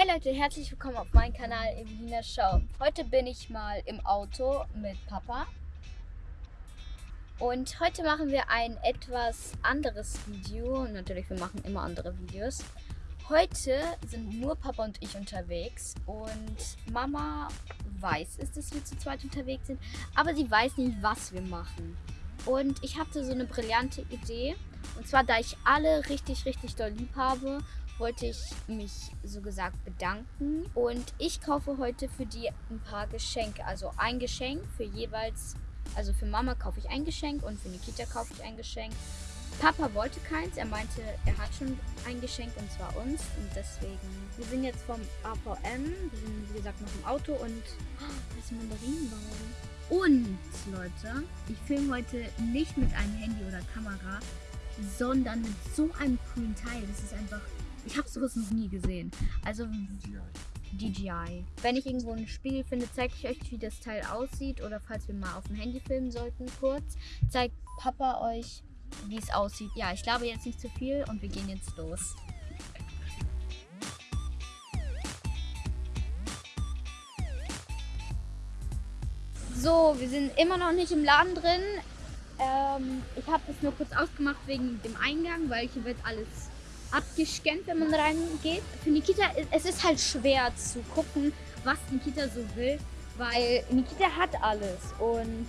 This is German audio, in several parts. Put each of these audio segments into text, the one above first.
Hey Leute, herzlich willkommen auf meinem Kanal Evelina Show. Heute bin ich mal im Auto mit Papa. Und heute machen wir ein etwas anderes Video. Natürlich, wir machen immer andere Videos. Heute sind nur Papa und ich unterwegs. Und Mama weiß es, dass wir zu zweit unterwegs sind. Aber sie weiß nicht, was wir machen. Und ich hatte so eine brillante Idee. Und zwar, da ich alle richtig, richtig doll lieb habe wollte ich mich so gesagt bedanken. Und ich kaufe heute für die ein paar Geschenke. Also ein Geschenk für jeweils, also für Mama kaufe ich ein Geschenk und für Nikita kaufe ich ein Geschenk. Papa wollte keins, er meinte, er hat schon ein Geschenk und zwar uns. Und deswegen, wir sind jetzt vom AVM, wir sind wie gesagt noch im Auto und oh, das Mandarinenbaum. Und Leute, ich filme heute nicht mit einem Handy oder Kamera, sondern mit so einem coolen Teil. Das ist einfach ich habe sowas noch nie gesehen. Also DJI. Wenn ich irgendwo ein Spiegel finde, zeige ich euch, wie das Teil aussieht. Oder falls wir mal auf dem Handy filmen sollten, kurz, zeigt Papa euch, wie es aussieht. Ja, ich glaube jetzt nicht zu viel und wir gehen jetzt los. So, wir sind immer noch nicht im Laden drin. Ähm, ich habe das nur kurz ausgemacht wegen dem Eingang, weil hier wird alles abgescannt, wenn man reingeht. Für Nikita, es ist halt schwer zu gucken, was Nikita so will, weil Nikita hat alles und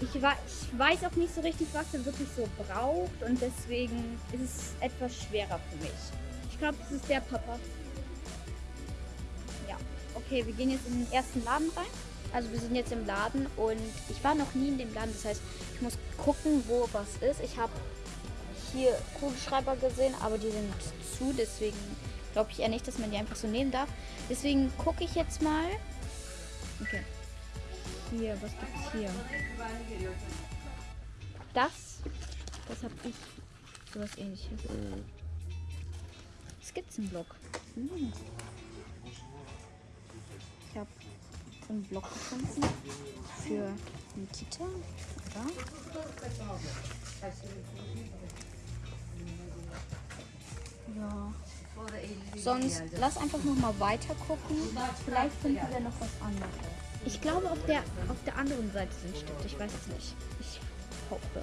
ich, ich weiß auch nicht so richtig, was er wirklich so braucht und deswegen ist es etwas schwerer für mich. Ich glaube, das ist der Papa. Ja, okay, wir gehen jetzt in den ersten Laden rein. Also wir sind jetzt im Laden und ich war noch nie in dem Laden. Das heißt, ich muss gucken, wo was ist. Ich habe hier Kugelschreiber gesehen, aber die sind zu, deswegen glaube ich eher nicht, dass man die einfach so nehmen darf. Deswegen gucke ich jetzt mal. Okay. Hier, was gibt's hier? Das, das habe ich. Sowas ähnliches. Skizzenblock. Hm. Ich habe einen Block gefunden für Nikita. Oder? Ja. Sonst lass einfach noch mal weiter gucken. Vielleicht finden wir noch was anderes. Ich glaube, auf der, auf der anderen Seite sind Stifte. Ich weiß es nicht. Ich hoffe.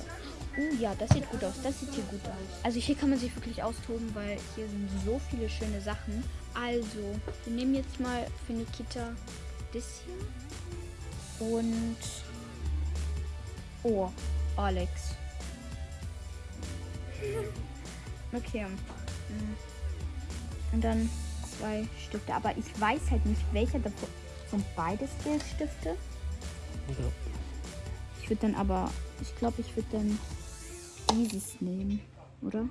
Oh ja, das sieht gut aus. Das sieht hier gut aus. Also hier kann man sich wirklich austoben, weil hier sind so viele schöne Sachen. Also, wir nehmen jetzt mal für Nikita das hier. Und... Oh, Alex. Okay. Hm. Und dann zwei Stifte. Aber ich weiß halt nicht, welcher davon. Sind beides Geldstifte? Ja. Ich würde dann aber, ich glaube, ich würde dann dieses nehmen, oder?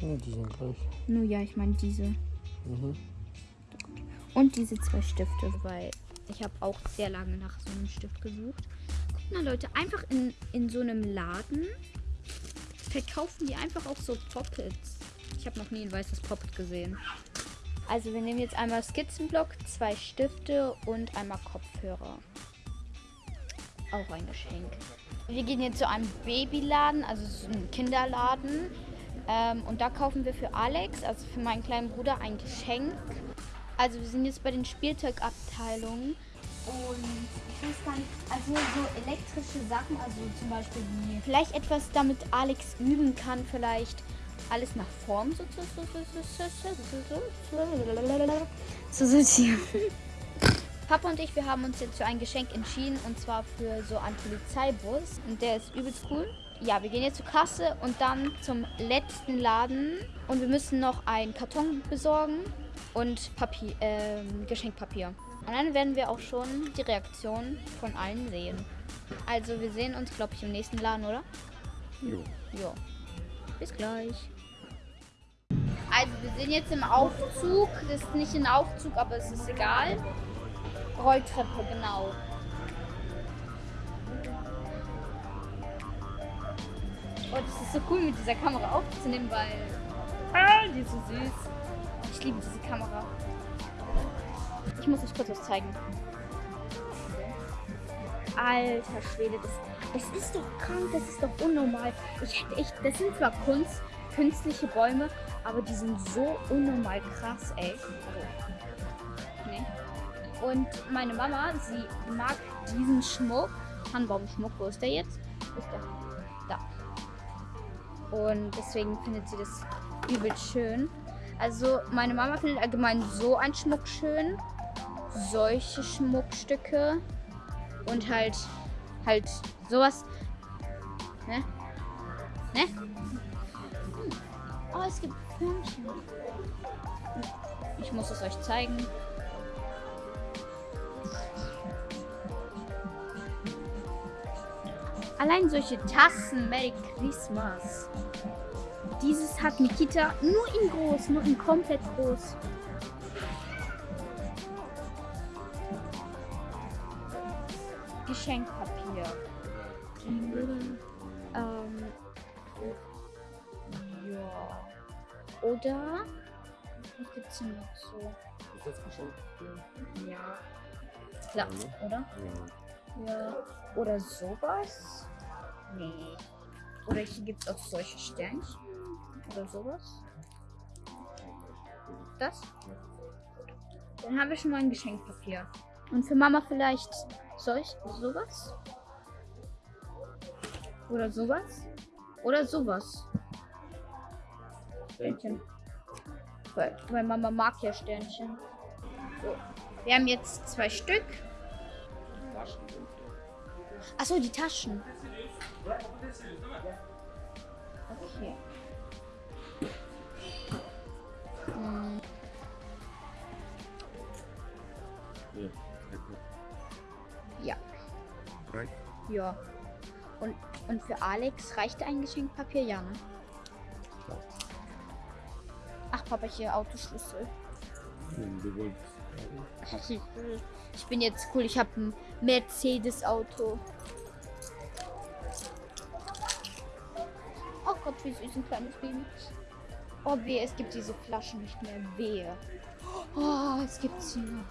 Ja, die sind gleich. Nur ja, ich meine diese. Mhm. Und diese zwei Stifte, weil ich habe auch sehr lange nach so einem Stift gesucht. Guck mal, Leute, einfach in, in so einem Laden verkaufen die einfach auch so Poppets. Ich habe noch nie ein weißes Poppet gesehen. Also wir nehmen jetzt einmal Skizzenblock, zwei Stifte und einmal Kopfhörer. Auch ein Geschenk. Wir gehen jetzt zu einem Babyladen, also so einem Kinderladen. Ähm, und da kaufen wir für Alex, also für meinen kleinen Bruder, ein Geschenk. Also wir sind jetzt bei den Spielzeugabteilungen. Und ich weiß gar nicht, also so elektrische Sachen, also zum Beispiel wie vielleicht etwas, damit Alex üben kann, vielleicht alles nach Form so zu sortieren. Papa und ich, wir haben uns jetzt für ein Geschenk entschieden und zwar für so einen Polizeibus und der ist übelst cool. Ja, wir gehen jetzt zur Kasse und dann zum letzten Laden und wir müssen noch einen Karton besorgen und Papier, äh, Geschenkpapier. Und dann werden wir auch schon die Reaktion von allen sehen. Also wir sehen uns, glaube ich, im nächsten Laden, oder? Jo. Jo. Bis gleich. Also wir sind jetzt im Aufzug. Das ist nicht ein Aufzug, aber es ist egal. Rolltreppe, genau. Oh, das ist so cool mit dieser Kamera aufzunehmen, weil ah, die ist so süß. Ich liebe diese Kamera. Ich muss euch kurz was zeigen. Alter Schwede, das, das ist doch krank, das ist doch unnormal. Ich hätte echt, das sind zwar Kunst, künstliche Bäume, aber die sind so unnormal krass, ey. Also, nee. Und meine Mama, sie mag diesen Schmuck. Tannenbaumschmuck, wo ist der jetzt? Wo ist der? Da. Und deswegen findet sie das übel schön. Also meine Mama findet allgemein so einen Schmuck schön. Solche Schmuckstücke. Und halt, halt sowas. Es gibt Förmchen. Ich muss es euch zeigen. Allein solche Tassen, Merry Christmas. Dieses hat Nikita nur in groß, nur in komplett groß. Geschenkpapier. Ähm, ja. Oder? Was gibt's denn noch so? Ist das Geschenk? Ja. Klar, oder? Ja. Ja. Oder sowas? Nee. Oder hier gibt es auch solche Sternchen. Oder sowas. Das? Dann haben wir schon mal ein Geschenkpapier. Und für Mama vielleicht solch sowas? Oder sowas? Oder sowas. Sternchen. Weil, weil Mama mag ja Sternchen. So. Wir haben jetzt zwei Stück. Achso, die Taschen. Okay. Hm, ja. Ja. Und, und für Alex reicht ein Geschenkpapier? Ja, ne? Papa, hier Autoschlüssel. Hm. Ich bin jetzt cool, ich habe ein Mercedes-Auto. Oh Gott, wie süß ein kleines Baby. Oh, wehe, es gibt diese Flaschen nicht mehr. Wehe. Oh, es gibt sie noch.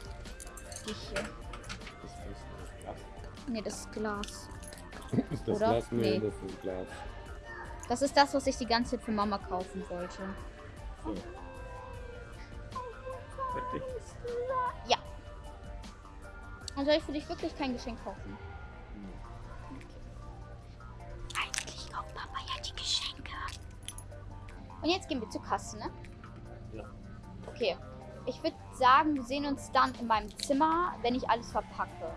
Die hier. Ist das Glas? Nee, das ist Glas. Ist das Oder? Glas? Nee, Nee. das ist Glas. Das ist das, was ich die ganze Zeit für Mama kaufen wollte. Fertig. Ja. Und soll ich für dich wirklich kein Geschenk kaufen? Eigentlich kauft Papa ja die Geschenke. Und jetzt gehen wir zur Kasse, ne? Ja. Okay. Ich würde sagen, wir sehen uns dann in meinem Zimmer, wenn ich alles verpacke.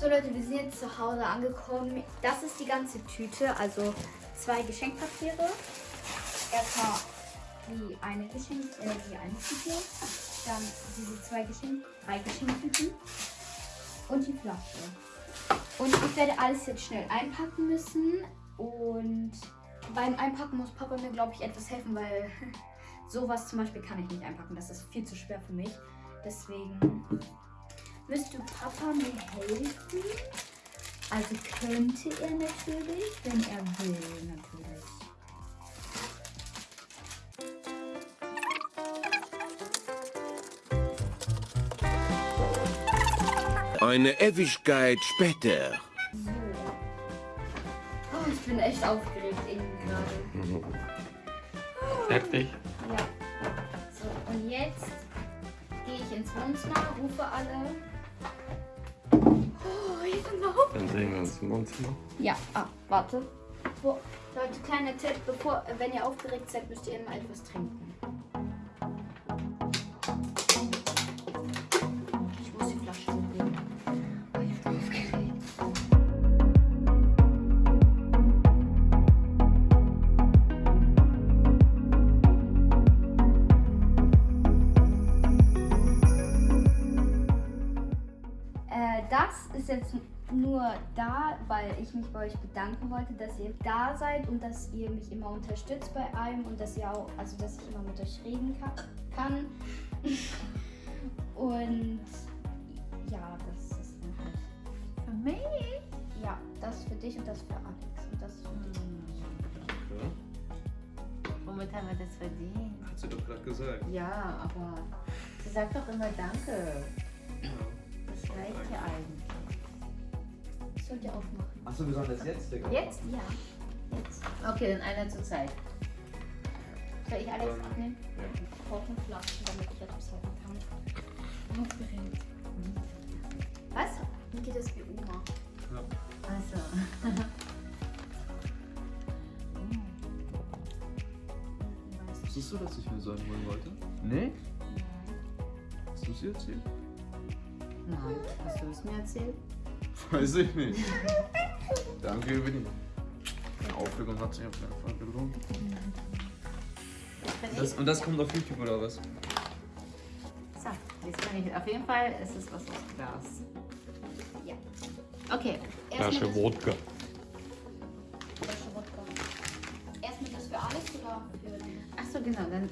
So Leute, wir sind jetzt zu Hause angekommen. Das ist die ganze Tüte, also zwei Geschenkpapiere. Erstmal die eine Geschenk, äh, die eine Tüte, dann diese zwei Geschenk, drei Geschenktüten und die Flasche. Und ich werde alles jetzt schnell einpacken müssen und beim Einpacken muss Papa mir, glaube ich, etwas helfen, weil sowas zum Beispiel kann ich nicht einpacken. Das ist viel zu schwer für mich. Deswegen müsste Papa mir helfen. Also könnte er natürlich, wenn er will, natürlich. Eine Ewigkeit später. So. Oh, ich bin echt aufgeregt irgendwie gerade. Fertig. Ja. So, und jetzt gehe ich ins Wohnzimmer, rufe alle. Oh, hier sind auf. Dann sehen wir uns im Wohnzimmer. Ja, ah, warte. Wo, Leute, kleiner Tipp, bevor, wenn ihr aufgeregt seid, müsst ihr immer etwas trinken. Jetzt nur da, weil ich mich bei euch bedanken wollte, dass ihr da seid und dass ihr mich immer unterstützt bei allem und dass ihr auch, also dass ich immer mit euch reden ka kann. und ja, das ist dann halt Für mich? ja, das für dich und das für Alex und das für dich. Womit haben wir das verdient? Hat sie doch gerade gesagt. Ja, aber sie sagt doch immer Danke. Das reicht ja eigentlich. Sollt ihr aufmachen. Achso, wir sollen das jetzt Digga. Jetzt? Ja. Jetzt. Okay, dann einer zur Zeit. Soll ich alles Ähm, abnehmen? ja. Ich brauche eine Flasche, damit ich etwas halten kann. Aufgeregt. Was? Mir geht das wie Oma. Achso. Wusstest du, dass ich mir Säulen holen wollte? Nee? Hast du sie erzählt? Nein. Hast du es mir erzählt? Weiß ich nicht. Danke, Winnie. Die Aufregung hat sich auf jeden Fall gelohnt. Bin Das, und das kommt auf YouTube oder was? So, jetzt kann ich. Auf jeden Fall ist es was aus Glas. Ja. Okay. Flasche Wodka. Flasche Wodka. Erstmal das für Alex oder für? Achso, genau. Dann ähm,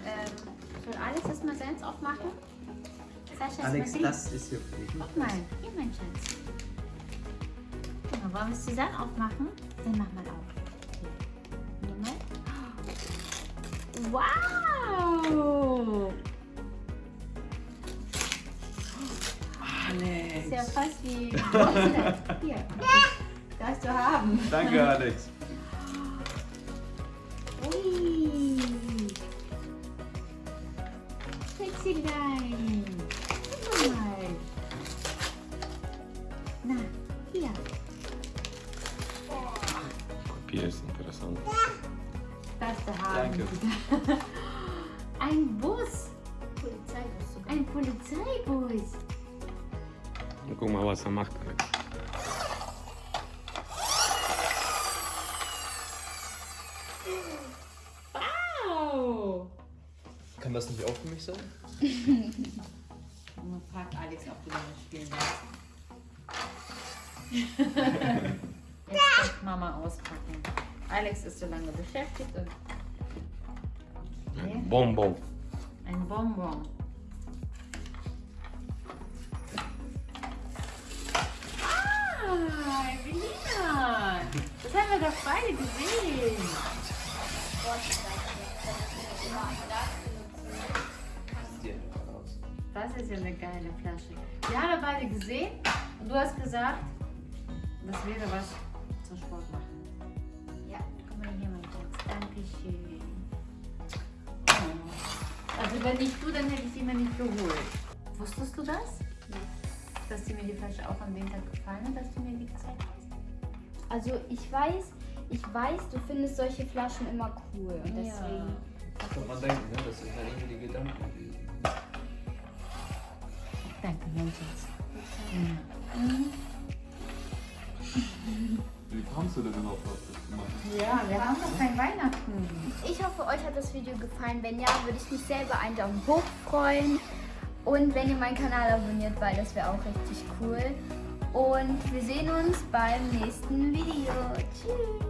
soll Alex erstmal seins aufmachen. Sascha, Alex, das ist hier für dich. Guck mal, hier mein Schatz. Genau, wollen wir es zusammen aufmachen? Dann mach mal auf. Hier. Mal. Wow! Alex. Ist ja fast wie. Das? Hier. Darfst du haben. Danke, Alex. Danke. Ein Bus. Polizeibus sogar. Ein Polizeibus. Guck mal, was er macht, Alex. Wow. Kann das nicht auch für mich sein? Man fragt Alex, ob du damit spielen willst. Jetzt Mama auspacken. Alex ist so lange beschäftigt und Bonbon. ein Bonbon. Ah, Evelina! Das haben wir doch beide gesehen. Das ist ja eine geile Flasche. Wir haben beide gesehen und du hast gesagt, das wäre was zum Sport machen. Also wenn nicht du, dann hätte ich sie mir nicht geholt. Wusstest du das? Dass dir mir die Flasche auch an dem Tag gefallen hat, dass du mir die gezeigt hast? Also ich weiß, ich weiß, du findest solche Flaschen immer cool und Ja. deswegen. Kann man denken, ne? Das sind ja irgendwie die Gedanken gewesen. Danke, mein Schatz. Wie kamst du denn überhaupt auf das gemacht? Ja, wir haben noch kein Weihnachten. Ich hoffe, euch hat das Video gefallen. Wenn ja, würde ich mich selber einen Daumen hoch freuen. Und wenn ihr meinen Kanal abonniert, weil das wäre auch richtig cool. Und wir sehen uns beim nächsten Video. Tschüss.